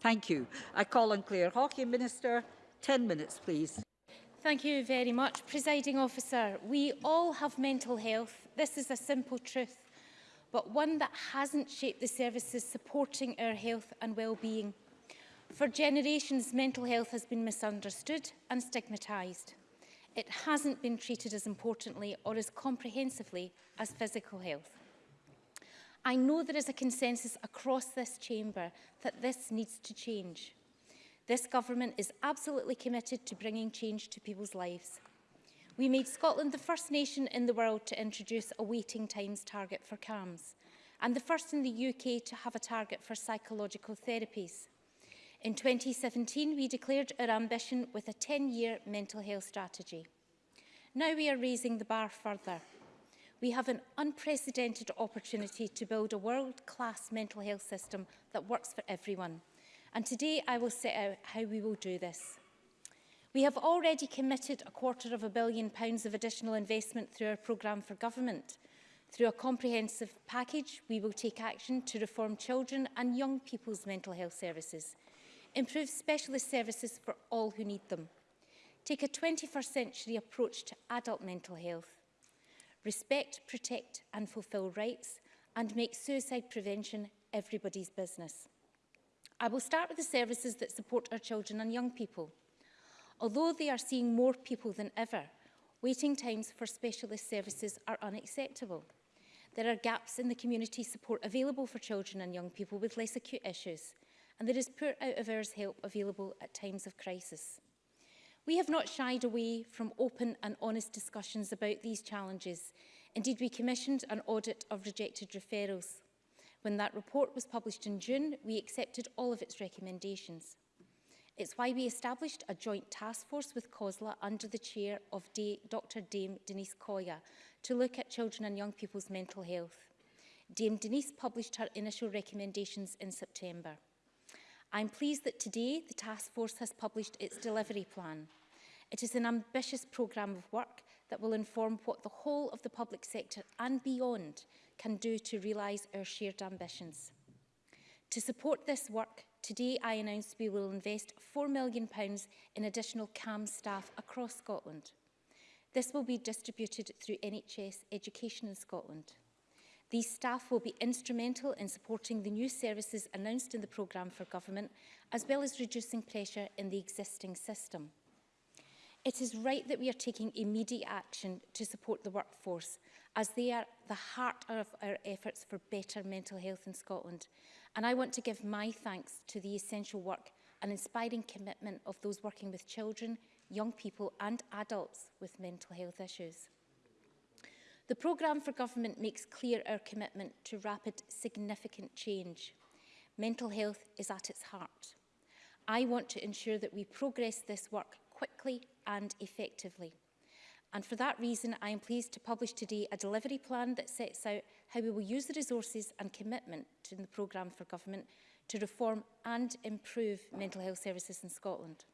Thank you. I call on Claire Hawkey, Minister. 10 minutes, please. Thank you very much, Presiding Officer. We all have mental health. This is a simple truth, but one that hasn't shaped the services supporting our health and well-being. For generations, mental health has been misunderstood and stigmatised. It hasn't been treated as importantly or as comprehensively as physical health. I know there is a consensus across this chamber that this needs to change. This government is absolutely committed to bringing change to people's lives. We made Scotland the first nation in the world to introduce a waiting times target for CAMS and the first in the UK to have a target for psychological therapies. In 2017, we declared our ambition with a 10-year mental health strategy. Now we are raising the bar further we have an unprecedented opportunity to build a world-class mental health system that works for everyone. And today I will set out how we will do this. We have already committed a quarter of a billion pounds of additional investment through our programme for government. Through a comprehensive package, we will take action to reform children and young people's mental health services, improve specialist services for all who need them, take a 21st century approach to adult mental health, respect, protect and fulfil rights, and make suicide prevention everybody's business. I will start with the services that support our children and young people. Although they are seeing more people than ever, waiting times for specialist services are unacceptable. There are gaps in the community support available for children and young people with less acute issues, and there is poor out-of-hours help available at times of crisis. We have not shied away from open and honest discussions about these challenges. Indeed, we commissioned an audit of rejected referrals. When that report was published in June, we accepted all of its recommendations. It's why we established a joint task force with COSLA under the chair of De Dr Dame Denise Coya to look at children and young people's mental health. Dame Denise published her initial recommendations in September. I'm pleased that today the task force has published its delivery plan. It is an ambitious programme of work that will inform what the whole of the public sector and beyond can do to realise our shared ambitions. To support this work, today I announced we will invest £4 million in additional CAM staff across Scotland. This will be distributed through NHS Education in Scotland. These staff will be instrumental in supporting the new services announced in the programme for government, as well as reducing pressure in the existing system. It is right that we are taking immediate action to support the workforce, as they are the heart of our efforts for better mental health in Scotland. And I want to give my thanks to the essential work and inspiring commitment of those working with children, young people and adults with mental health issues. The programme for government makes clear our commitment to rapid, significant change. Mental health is at its heart. I want to ensure that we progress this work quickly and effectively. And for that reason, I am pleased to publish today a delivery plan that sets out how we will use the resources and commitment to the programme for government to reform and improve mental health services in Scotland.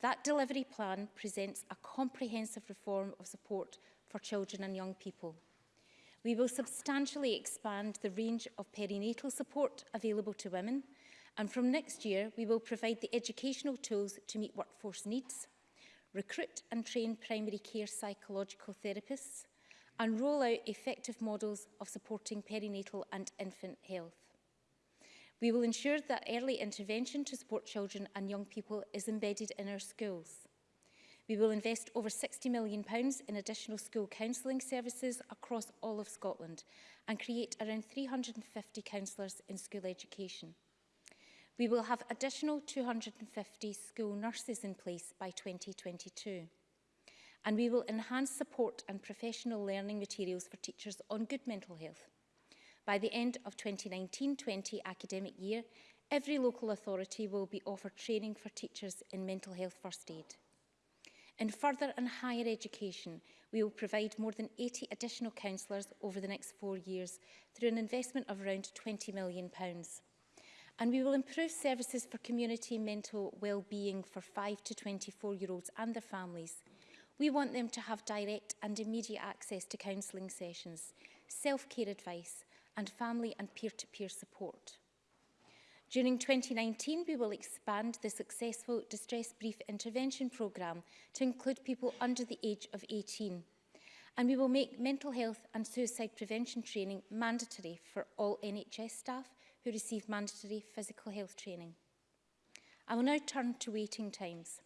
That delivery plan presents a comprehensive reform of support for children and young people. We will substantially expand the range of perinatal support available to women And from next year, we will provide the educational tools to meet workforce needs, recruit and train primary care psychological therapists, and roll out effective models of supporting perinatal and infant health. We will ensure that early intervention to support children and young people is embedded in our schools. We will invest over £60 million in additional school counselling services across all of Scotland and create around 350 counsellors in school education. We will have additional 250 school nurses in place by 2022. And we will enhance support and professional learning materials for teachers on good mental health. By the end of 2019-20 academic year, every local authority will be offered training for teachers in mental health first aid. In further and higher education, we will provide more than 80 additional counsellors over the next four years through an investment of around £20 million. Pounds. And we will improve services for community mental well-being for 5 to 24-year-olds and their families. We want them to have direct and immediate access to counselling sessions, self-care advice and family and peer-to-peer -peer support. During 2019, we will expand the successful Distress Brief Intervention Programme to include people under the age of 18. And we will make mental health and suicide prevention training mandatory for all NHS staff who receive mandatory physical health training. I will now turn to waiting times.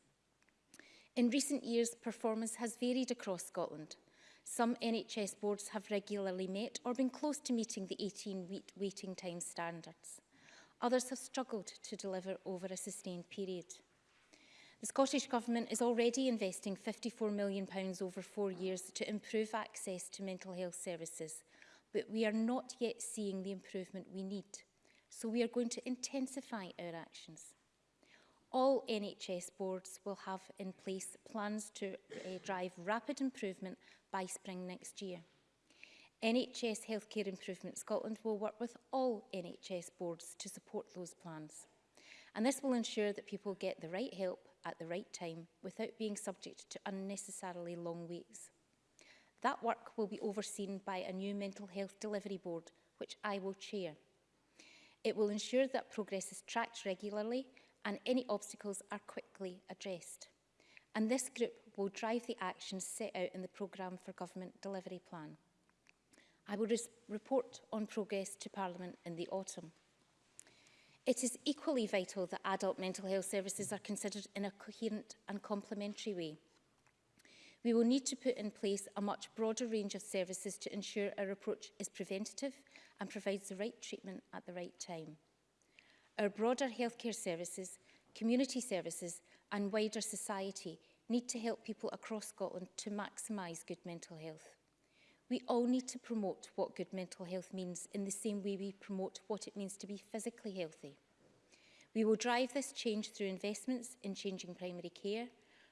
In recent years, performance has varied across Scotland. Some NHS boards have regularly met or been close to meeting the 18-week waiting time standards. Others have struggled to deliver over a sustained period. The Scottish Government is already investing £54 million over four years to improve access to mental health services, but we are not yet seeing the improvement we need so we are going to intensify our actions. All NHS boards will have in place plans to uh, drive rapid improvement by spring next year. NHS Healthcare Improvement Scotland will work with all NHS boards to support those plans. And this will ensure that people get the right help at the right time without being subject to unnecessarily long waits. That work will be overseen by a new mental health delivery board, which I will chair. It will ensure that progress is tracked regularly and any obstacles are quickly addressed. And this group will drive the actions set out in the Programme for Government Delivery Plan. I will report on progress to Parliament in the autumn. It is equally vital that adult mental health services are considered in a coherent and complementary way. We will need to put in place a much broader range of services to ensure our approach is preventative and provides the right treatment at the right time. Our broader healthcare services, community services and wider society need to help people across Scotland to maximise good mental health. We all need to promote what good mental health means in the same way we promote what it means to be physically healthy. We will drive this change through investments in changing primary care,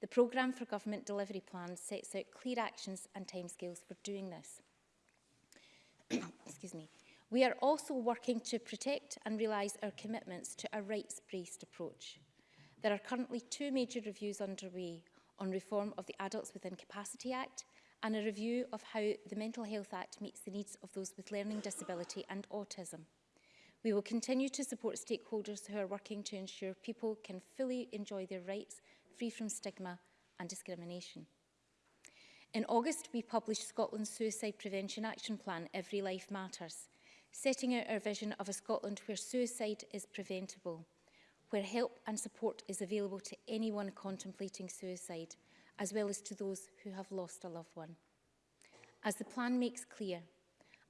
The programme for government delivery plans sets out clear actions and timescales for doing this. Excuse me. We are also working to protect and realise our commitments to a rights-based approach. There are currently two major reviews underway on reform of the Adults with Incapacity Act and a review of how the Mental Health Act meets the needs of those with learning disability and autism. We will continue to support stakeholders who are working to ensure people can fully enjoy their rights free from stigma and discrimination. In August, we published Scotland's Suicide Prevention Action Plan, Every Life Matters, setting out our vision of a Scotland where suicide is preventable where help and support is available to anyone contemplating suicide, as well as to those who have lost a loved one. As the plan makes clear,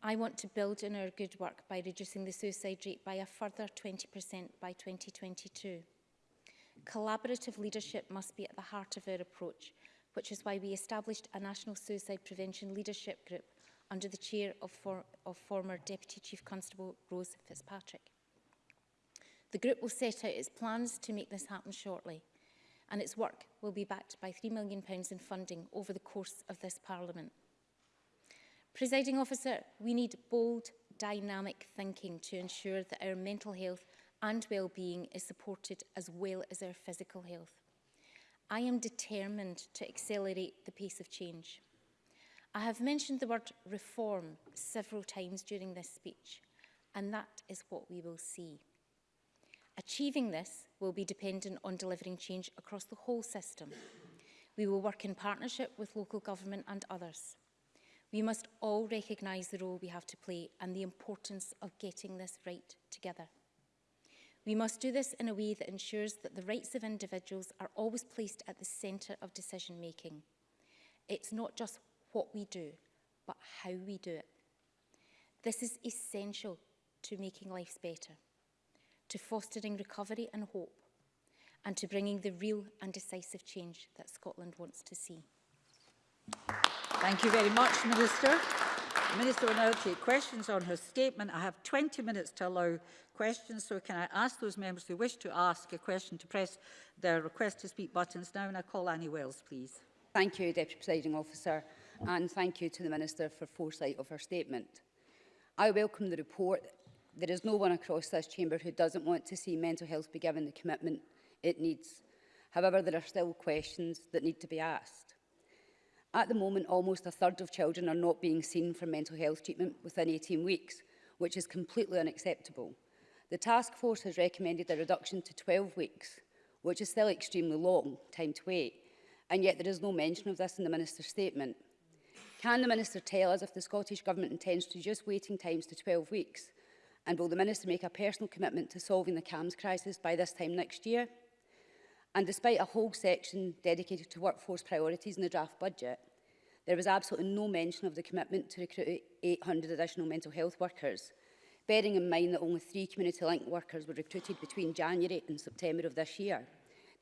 I want to build on our good work by reducing the suicide rate by a further 20% by 2022. Collaborative leadership must be at the heart of our approach, which is why we established a National Suicide Prevention Leadership Group under the chair of, for, of former Deputy Chief Constable Rose Fitzpatrick. The group will set out its plans to make this happen shortly and its work will be backed by £3 million in funding over the course of this Parliament. Presiding officer, we need bold, dynamic thinking to ensure that our mental health and well-being is supported as well as our physical health. I am determined to accelerate the pace of change. I have mentioned the word reform several times during this speech, and that is what we will see. Achieving this will be dependent on delivering change across the whole system. We will work in partnership with local government and others. We must all recognise the role we have to play and the importance of getting this right together. We must do this in a way that ensures that the rights of individuals are always placed at the centre of decision making. It's not just what we do, but how we do it. This is essential to making lives better to fostering recovery and hope, and to bringing the real and decisive change that Scotland wants to see. Thank you very much, Minister. The Minister will now take questions on her statement. I have 20 minutes to allow questions, so can I ask those members who wish to ask a question to press their request to speak buttons now, and I call Annie Wells, please. Thank you, Deputy Presiding Officer, and thank you to the Minister for foresight of her statement. I welcome the report there is no one across this chamber who doesn't want to see mental health be given the commitment it needs. However, there are still questions that need to be asked. At the moment, almost a third of children are not being seen for mental health treatment within 18 weeks, which is completely unacceptable. The task force has recommended a reduction to 12 weeks, which is still extremely long time to wait, and yet there is no mention of this in the Minister's statement. Can the Minister tell us if the Scottish Government intends to reduce waiting times to 12 weeks And will the Minister make a personal commitment to solving the CAMS crisis by this time next year? And despite a whole section dedicated to workforce priorities in the draft budget, there was absolutely no mention of the commitment to recruit 800 additional mental health workers, bearing in mind that only three community link workers were recruited between January and September of this year,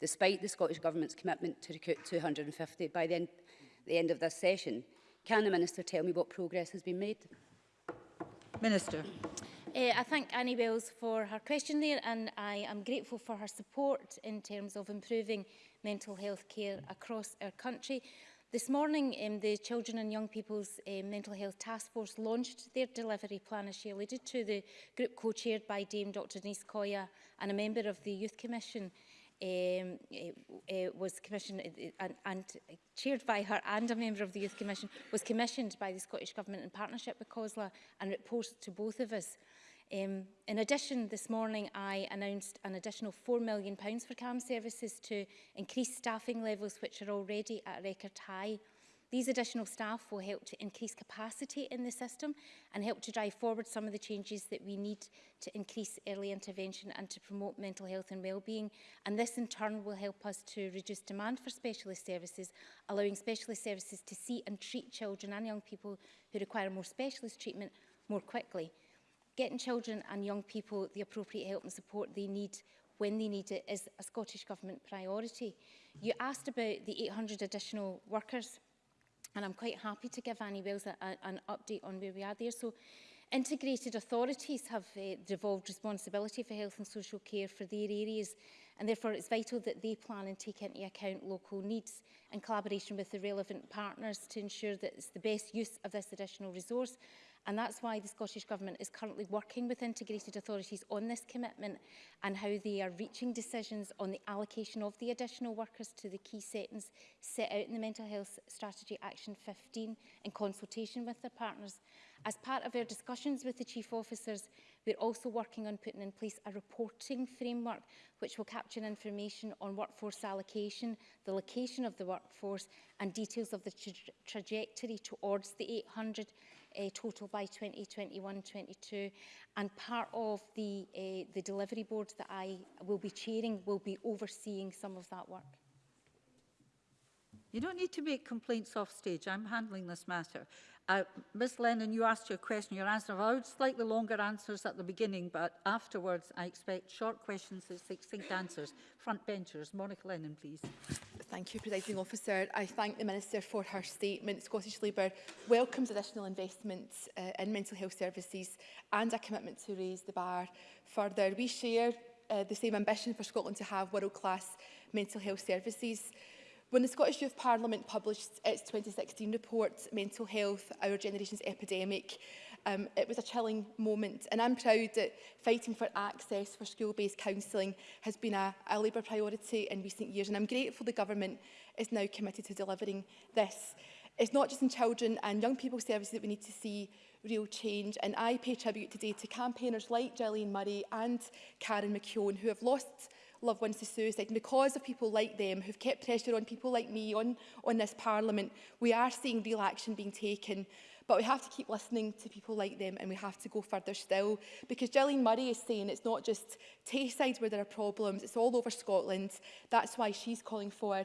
despite the Scottish Government's commitment to recruit 250 by the end, the end of this session. Can the Minister tell me what progress has been made? Minister. Uh, I thank Annie Wells for her question there and I am grateful for her support in terms of improving mental health care across our country. This morning, um, the Children and Young People's uh, Mental Health Task Force launched their delivery plan, as she alluded to, the group co-chaired by Dame Dr Denise Coya and a member of the Youth Commission um, uh, was commissioned and, and chaired by her and a member of the Youth Commission was commissioned by the Scottish Government in partnership with COSLA and it posted to both of us. Um, in addition, this morning I announced an additional £4 million for CAM services to increase staffing levels which are already at record high. These additional staff will help to increase capacity in the system and help to drive forward some of the changes that we need to increase early intervention and to promote mental health and wellbeing. And this in turn will help us to reduce demand for specialist services, allowing specialist services to see and treat children and young people who require more specialist treatment more quickly getting children and young people the appropriate help and support they need when they need it is a Scottish Government priority. You asked about the 800 additional workers and I'm quite happy to give Annie Wells a, a, an update on where we are there. So integrated authorities have uh, devolved responsibility for health and social care for their areas and therefore it's vital that they plan and take into account local needs in collaboration with the relevant partners to ensure that it's the best use of this additional resource And that's why the Scottish Government is currently working with integrated authorities on this commitment and how they are reaching decisions on the allocation of the additional workers to the key settings set out in the Mental Health Strategy Action 15 in consultation with their partners. As part of our discussions with the Chief Officers, we're also working on putting in place a reporting framework which will capture information on workforce allocation, the location of the workforce and details of the tra trajectory towards the 800 uh, total by 2021-22 and part of the, uh, the delivery board that I will be chairing will be overseeing some of that work. You don't need to make complaints off stage. I'm handling this matter. Uh, Ms Lennon, you asked your question. Your answer allowed slightly longer answers at the beginning, but afterwards I expect short questions and succinct answers. Front benchers, Monica Lennon, please. Thank you, Presiding Officer. I thank the Minister for her statement. Scottish Labour welcomes additional investments uh, in mental health services and a commitment to raise the bar further. We share uh, the same ambition for Scotland to have world-class mental health services. When the Scottish Youth Parliament published its 2016 report, Mental Health, Our Generation's Epidemic, um, it was a chilling moment. And I'm proud that fighting for access for school-based counselling has been a, a Labour priority in recent years. And I'm grateful the government is now committed to delivering this. It's not just in children and young people services that we need to see real change. And I pay tribute today to campaigners like Gillian Murray and Karen McKeown who have lost loved ones to suicide. And because of people like them who've kept pressure on people like me, on, on this parliament, we are seeing real action being taken But we have to keep listening to people like them and we have to go further still because Gillian Murray is saying it's not just Tayside where there are problems, it's all over Scotland. That's why she's calling for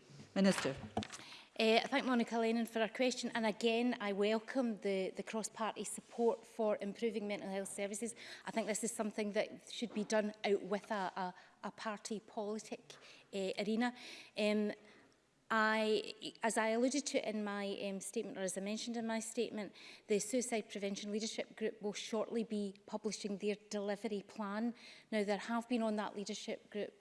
Minister. Uh, I thank Monica Lennon for her question and again I welcome the, the cross-party support for improving mental health services. I think this is something that should be done out with a, a, a party politic uh, arena. Um, I, as I alluded to in my um, statement, or as I mentioned in my statement, the Suicide Prevention Leadership Group will shortly be publishing their delivery plan. Now, there have been on that leadership group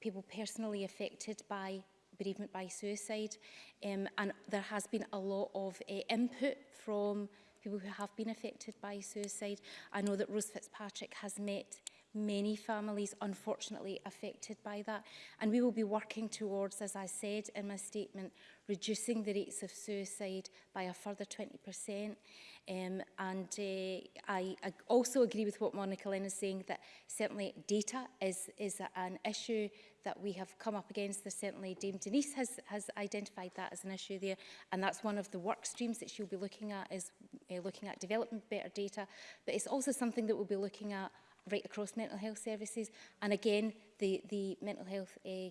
people personally affected by bereavement by suicide. Um, and there has been a lot of uh, input from people who have been affected by suicide. I know that Rose Fitzpatrick has met many families unfortunately affected by that. And we will be working towards, as I said in my statement, reducing the rates of suicide by a further 20%. Um, and uh, I, I also agree with what Monica Lynn is saying that certainly data is, is an issue that we have come up against. this certainly Dame Denise has, has identified that as an issue there. And that's one of the work streams that she'll be looking at is uh, looking at developing better data. But it's also something that we'll be looking at right across mental health services. And again, the, the mental health uh,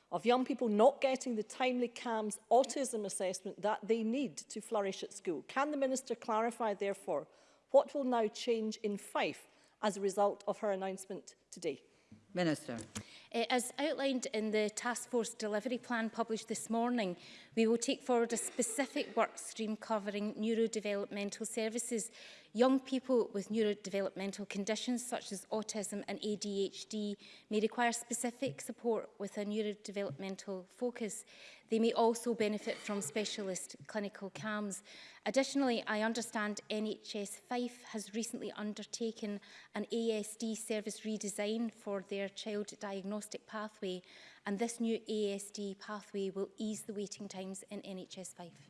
of young people not getting the timely CAMS autism assessment that they need to flourish at school. Can the Minister clarify, therefore, What will now change in Fife as a result of her announcement today? Minister. Uh, as outlined in the Task Force Delivery Plan published this morning, we will take forward a specific work stream covering neurodevelopmental services. Young people with neurodevelopmental conditions such as autism and ADHD may require specific support with a neurodevelopmental focus. They may also benefit from specialist clinical CAMs. Additionally, I understand NHS Fife has recently undertaken an ASD service redesign for their child diagnostic pathway, and this new ASD pathway will ease the waiting times in NHS Fife.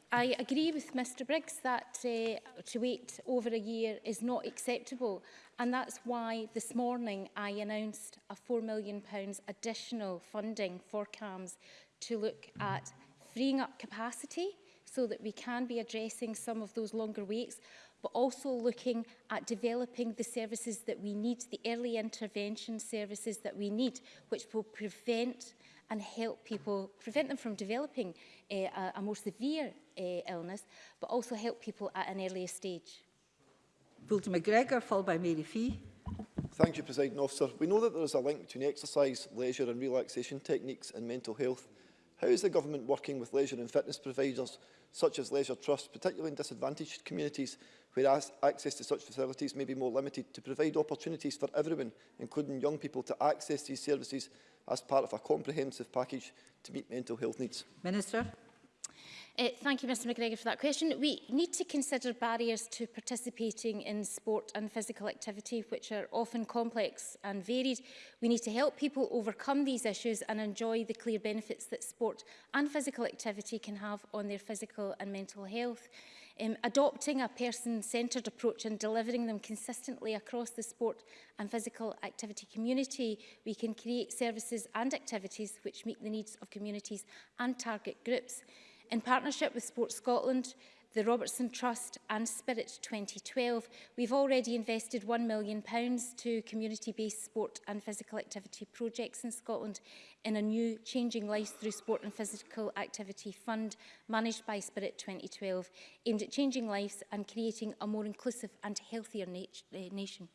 I agree with Mr Briggs that uh, to wait over a year is not acceptable and that's why this morning I announced a £4 million additional funding for CAMS to look at freeing up capacity so that we can be addressing some of those longer waits but also looking at developing the services that we need, the early intervention services that we need, which will prevent and help people, prevent them from developing a, eh, a, a more severe a eh, illness, but also help people at an earlier stage. Fulton McGregor, followed by Mary Fee. Thank you, President Officer. We know that there is a link between exercise, leisure and relaxation techniques and mental health. How is the Government working with leisure and fitness providers, such as Leisure Trust, particularly in disadvantaged communities where access to such facilities may be more limited, to provide opportunities for everyone, including young people, to access these services as part of a comprehensive package to meet mental health needs? Minister. Uh, thank you, Mr McGregor, for that question. We need to consider barriers to participating in sport and physical activity, which are often complex and varied. We need to help people overcome these issues and enjoy the clear benefits that sport and physical activity can have on their physical and mental health. Um, adopting a person-centred approach and delivering them consistently across the sport and physical activity community, we can create services and activities which meet the needs of communities and target groups. In partnership with Sport Scotland, the Robertson Trust and Spirit 2012. We've already invested £1 million to community-based sport and physical activity projects in Scotland in a new Changing Lives Through Sport and Physical Activity Fund managed by Spirit 2012, aimed at changing lives and creating a more inclusive and healthier na uh, nation.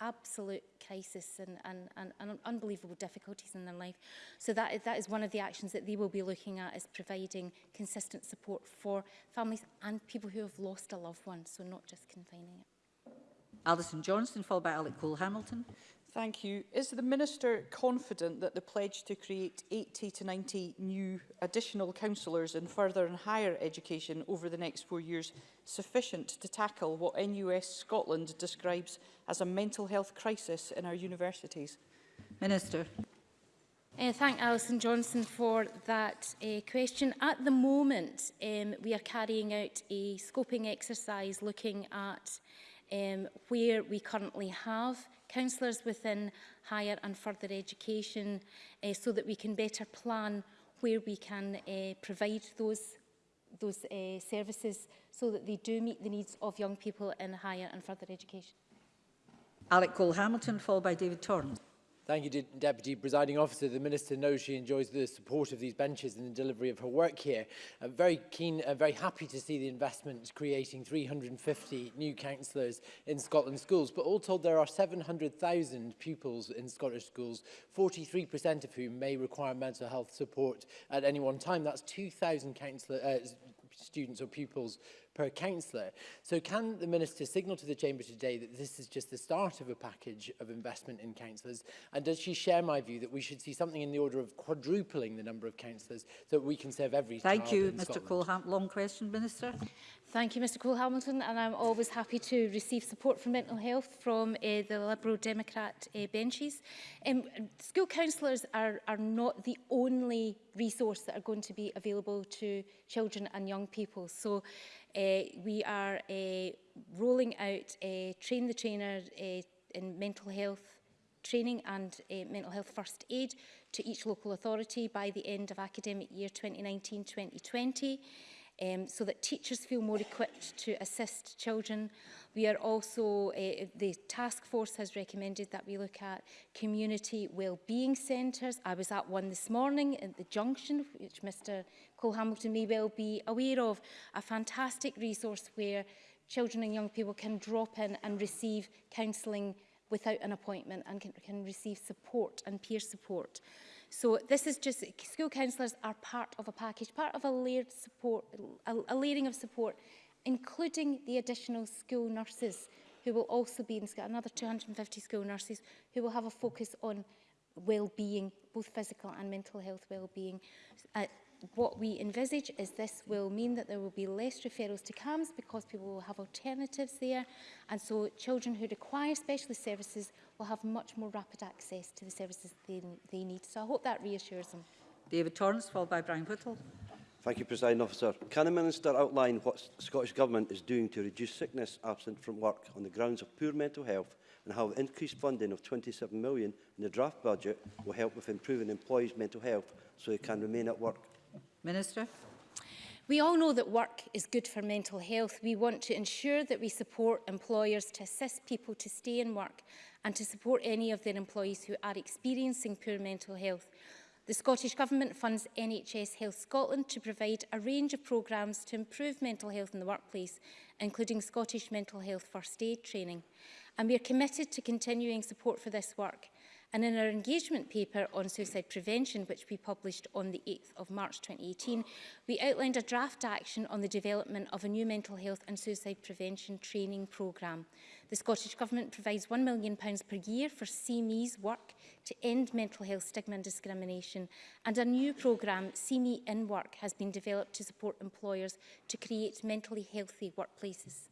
absolute crisis and, and, and, and unbelievable difficulties in their life. So that, that is one of the actions that they will be looking at is providing consistent support for families and people who have lost a loved one, so not just confining it. Alison Johnston, followed by Alec Cole-Hamilton. Thank you. Is the Minister confident that the pledge to create 80 to 90 new additional councillors in further and higher education over the next four years sufficient to tackle what NUS Scotland describes as a mental health crisis in our universities? Minister. Uh, thank Alison Johnson for that uh, question. At the moment, um, we are carrying out a scoping exercise looking at um, where we currently have counsellors within higher and further education uh, so that we can better plan where we can uh, provide those those uh, services so that they do meet the needs of young people in higher and further education. Alec Cole-Hamilton, followed by David Torrance. Thank you, Deputy Presiding Officer. The Minister knows she enjoys the support of these benches in the delivery of her work here. I'm uh, very keen and uh, very happy to see the investment creating 350 new councillors in Scotland schools. But all told, there are 700,000 pupils in Scottish schools, 43% of whom may require mental health support at any one time. That's 2,000 uh, students or pupils per councillor. So can the Minister signal to the Chamber today that this is just the start of a package of investment in councillors? And does she share my view that we should see something in the order of quadrupling the number of councillors so that we can serve every Thank you, Mr -Hamp. Long question, Minister. Thank you, Mr Cole Hamilton, and I'm always happy to receive support for mental health from uh, the Liberal Democrat uh, benches. Um, school counsellors are, are not the only resource that are going to be available to children and young people. So Eh, we are eh, rolling out a eh, Train the Trainer in mental health training and mental health first aid to each local authority by the end of academic year 2019-2020. Um, so that teachers feel more equipped to assist children. We are also, uh, the task force has recommended that we look at community wellbeing centres. I was at one this morning at the Junction, which Mr Cole Hamilton may well be aware of, a fantastic resource where children and young people can drop in and receive counselling without an appointment and can, can receive support and peer support. So this is just, school counsellors are part of a package, part of a layered support, a, a layering of support, including the additional school nurses who will also be in school, another 250 school nurses who will have a focus on well-being, both physical and mental health well-being, uh, what we envisage is this will mean that there will be less referrals to CAMS because people will have alternatives there and so children who require specialist services will have much more rapid access to the services they, they need. So I hope that reassures them. David Torrance, followed by Brian Whittle. Thank you, President Officer. Can the Minister outline what the Scottish Government is doing to reduce sickness absent from work on the grounds of poor mental health and how the increased funding of £27 million in the draft budget will help with improving employees' mental health so they can remain at work Minister. We all know that work is good for mental health. We want to ensure that we support employers to assist people to stay in work and to support any of their employees who are experiencing poor mental health. The Scottish Government funds NHS Health Scotland to provide a range of programmes to improve mental health in the workplace, including Scottish Mental Health First Aid training. And we are committed to continuing support for this work. And in our engagement paper on suicide prevention, which we published on the 8th of March 2018, we outlined a draft action on the development of a new mental health and suicide prevention training programme. The Scottish Government provides £1 million per year for CME's work to end mental health stigma and discrimination and a new programme, CME in Work, has been developed to support employers to create mentally healthy workplaces.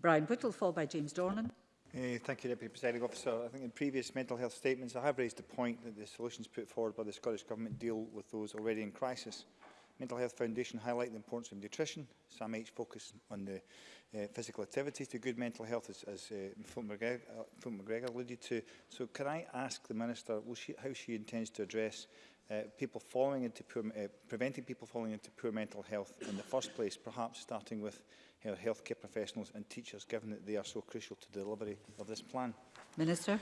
Brian Whittle, followed by James Dornan. Uh, thank you, Deputy Presiding Officer. I think in previous mental health statements, I have raised the point that the solutions put forward by the Scottish Government deal with those already in crisis. Mental Health Foundation highlight the importance of nutrition. Sam H focus on the uh, physical activity to good mental health, as, as uh, Phil, McGregor, uh, Phil McGregor alluded to. So can I ask the Minister will she, how she intends to address uh, people falling into poor, uh, preventing people falling into poor mental health in the first place, perhaps starting with healthcare professionals and teachers, given that they are so crucial to the delivery of this plan? Minister.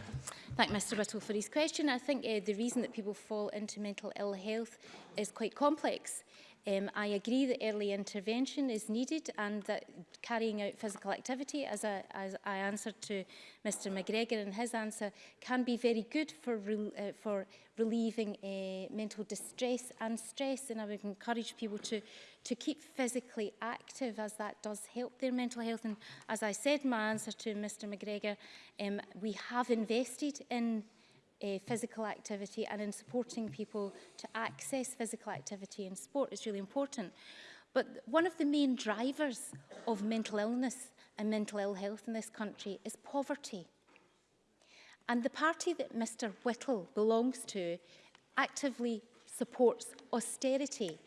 Thank Mr Whittle for his question. I think uh, the reason that people fall into mental ill health is quite complex. Um, I agree that early intervention is needed and that carrying out physical activity, as I, as I answered to Mr McGregor in his answer, can be very good for, re uh, for relieving uh, mental distress and stress. And I would encourage people to, to keep physically active as that does help their mental health. And as I said in my answer to Mr McGregor, um, we have invested in uh, physical activity and in supporting people to access physical activity and sport is really important. But one of the main drivers of mental illness and mental ill health in this country is poverty. And the party that Mr Whittle belongs to actively supports austerity,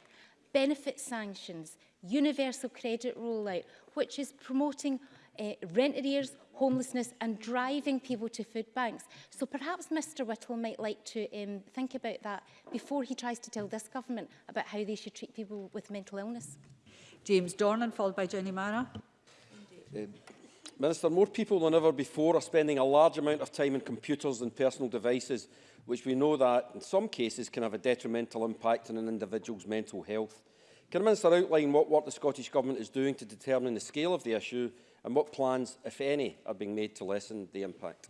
benefit sanctions, universal credit rollout, which is promoting uh, rent arrears, homelessness and driving people to food banks. So perhaps Mr Whittle might like to um, think about that before he tries to tell this government about how they should treat people with mental illness. James Dornan, followed by Jenny Mara. Um, Minister, more people than ever before are spending a large amount of time on computers and personal devices, which we know that in some cases can have a detrimental impact on an individual's mental health. Can the Minister outline what work the Scottish Government is doing to determine the scale of the issue and what plans, if any, are being made to lessen the impact?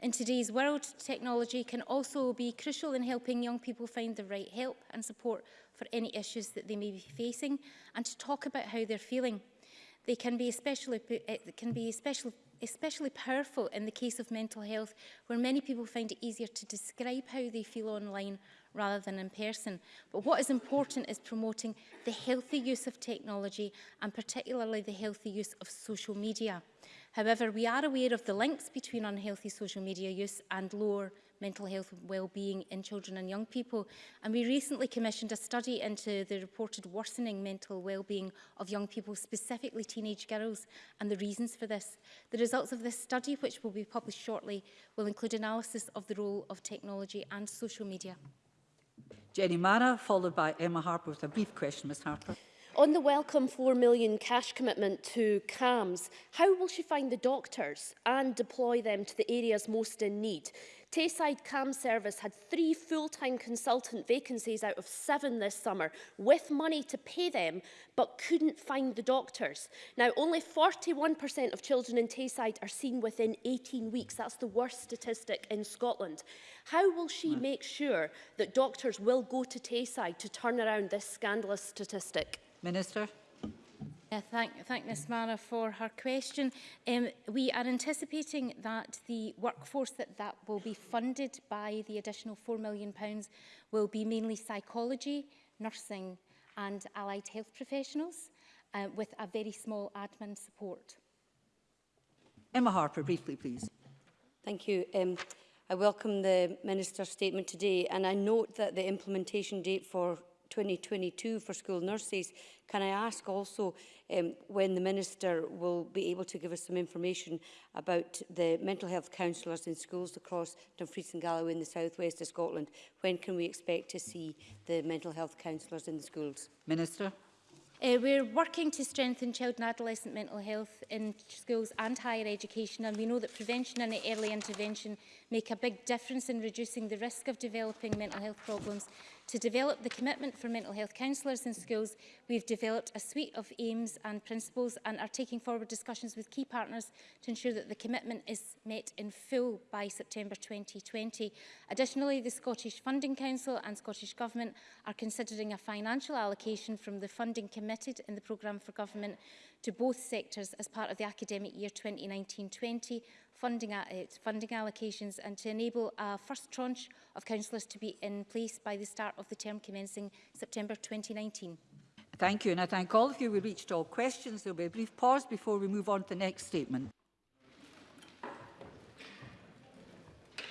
In today's world, technology can also be crucial in helping young people find the right help and support for any issues that they may be facing and to talk about how they're feeling. They can be especially, it eh, can be especially especially powerful in the case of mental health where many people find it easier to describe how they feel online rather than in person. But what is important is promoting the healthy use of technology and particularly the healthy use of social media. However, we are aware of the links between unhealthy social media use and lower mental health well-being in children and young people. And we recently commissioned a study into the reported worsening mental well-being of young people, specifically teenage girls, and the reasons for this. The results of this study, which will be published shortly, will include analysis of the role of technology and social media. Jenny Mara, followed by Emma Harper with a brief question, Ms Harper. On the welcome 4 million cash commitment to CAMS, how will she find the doctors and deploy them to the areas most in need? Tayside CAMS service had three full-time consultant vacancies out of seven this summer with money to pay them but couldn't find the doctors. Now only 41% of children in Tayside are seen within 18 weeks. That's the worst statistic in Scotland. How will she hmm. make sure that doctors will go to Tayside to turn around this scandalous statistic? Minister. Uh, thank, thank Ms Mara for her question. Um, we are anticipating that the workforce that, that will be funded by the additional £4 million will be mainly psychology, nursing and allied health professionals uh, with a very small admin support. Emma Harper, briefly please. Thank you. Um, I welcome the Minister's statement today and I note that the implementation date for 2022 for school nurses. Can I ask also um, when the Minister will be able to give us some information about the mental health counsellors in schools across Dumfries and Galloway in the southwest of Scotland? When can we expect to see the mental health counsellors in the schools? Minister. Uh, we're working to strengthen child and adolescent mental health in schools and higher education and we know that prevention and early intervention make a big difference in reducing the risk of developing mental health problems To develop the commitment for mental health counsellors in schools, we've developed a suite of aims and principles and are taking forward discussions with key partners to ensure that the commitment is met in full by September 2020. Additionally, the Scottish Funding Council and Scottish Government are considering a financial allocation from the funding committed in the programme for government to both sectors as part of the academic year 2019-20 funding, it, eh, funding allocations and to enable a first tranche of councillors to be in place by the start of the term commencing September 2019. Thank you, and I thank all of you. We reached all questions. There will be a brief pause before we move on to the next statement.